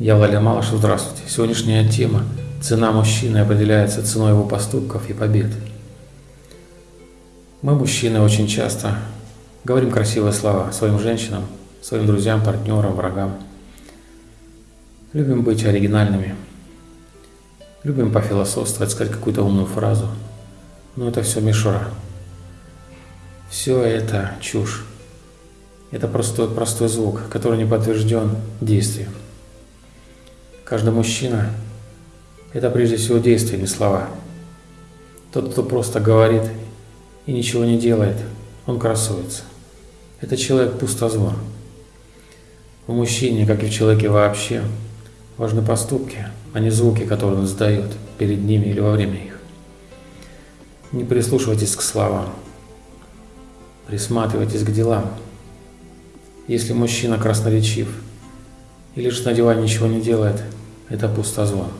Я Владимир Малышев, здравствуйте. Сегодняшняя тема «Цена мужчины определяется ценой его поступков и побед». Мы, мужчины, очень часто говорим красивые слова своим женщинам, своим друзьям, партнерам, врагам. Любим быть оригинальными. Любим пофилософствовать, сказать какую-то умную фразу. Но это все мишура. Все это чушь. Это простой, простой звук, который не подтвержден действием. Каждый мужчина – это прежде всего действие, не слова. Тот, кто просто говорит и ничего не делает, он красуется. Это человек пустозвон. В мужчине, как и в человеке вообще, важны поступки, а не звуки, которые он издает перед ними или во время их. Не прислушивайтесь к словам, присматривайтесь к делам. Если мужчина красноречив и лишь на диване ничего не делает – это пустозвон,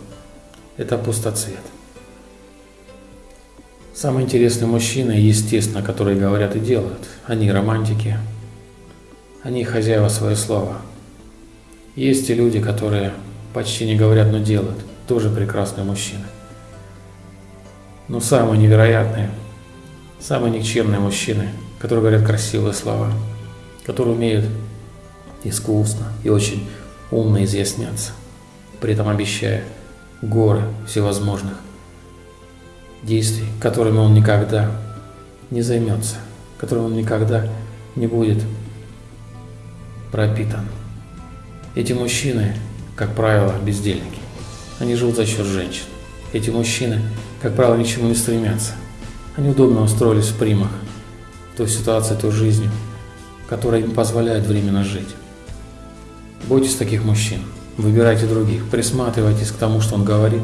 это пустоцвет. Самые интересные мужчины, естественно, которые говорят и делают, они романтики, они хозяева своего слова. Есть и люди, которые почти не говорят, но делают, тоже прекрасные мужчины. Но самые невероятные, самые никчемные мужчины, которые говорят красивые слова, которые умеют искусно и очень умно изъясняться при этом обещая горы всевозможных действий, которыми он никогда не займется, которым он никогда не будет пропитан. Эти мужчины, как правило, бездельники. Они живут за счет женщин. Эти мужчины, как правило, ничему не стремятся. Они удобно устроились в примах, той ситуации, той жизнью, которая им позволяет временно жить. Бойтесь таких мужчин. Выбирайте других, присматривайтесь к тому, что он говорит,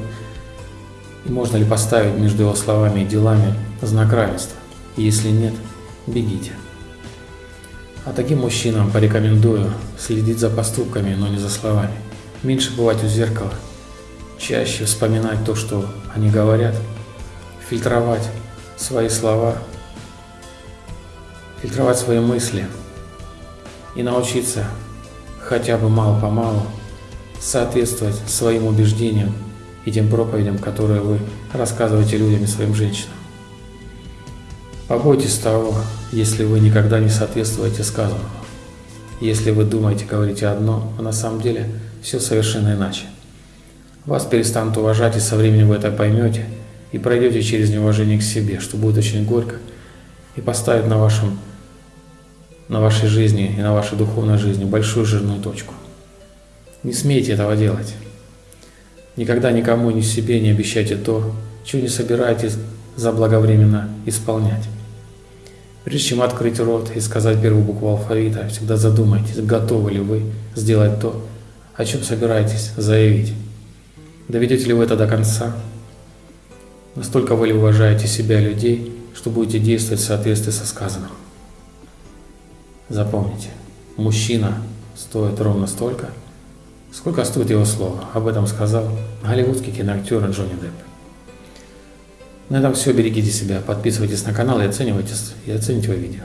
и можно ли поставить между его словами и делами знак равенства. Если нет, бегите. А таким мужчинам порекомендую следить за поступками, но не за словами. Меньше бывать у зеркала, чаще вспоминать то, что они говорят, фильтровать свои слова, фильтровать свои мысли и научиться хотя бы мало-помалу соответствовать своим убеждениям и тем проповедям, которые вы рассказываете людям и своим женщинам. Побойтесь того, если вы никогда не соответствуете сказанному. Если вы думаете, говорите одно, а на самом деле все совершенно иначе. Вас перестанут уважать, и со временем вы это поймете, и пройдете через неуважение к себе, что будет очень горько, и поставит на, вашем, на вашей жизни и на вашей духовной жизни большую жирную точку. Не смейте этого делать. Никогда никому ни себе не обещайте то, чего не собираетесь заблаговременно исполнять. Прежде чем открыть рот и сказать первую букву алфавита, всегда задумайтесь, готовы ли вы сделать то, о чем собираетесь заявить. Доведете ли вы это до конца? Настолько вы ли уважаете себя и людей, что будете действовать в соответствии со сказанным? Запомните, мужчина стоит ровно столько, Сколько стоит его слово? Об этом сказал голливудский киноактер Джонни Депп. На этом все. Берегите себя, подписывайтесь на канал и оценивайте, и оцените его видео.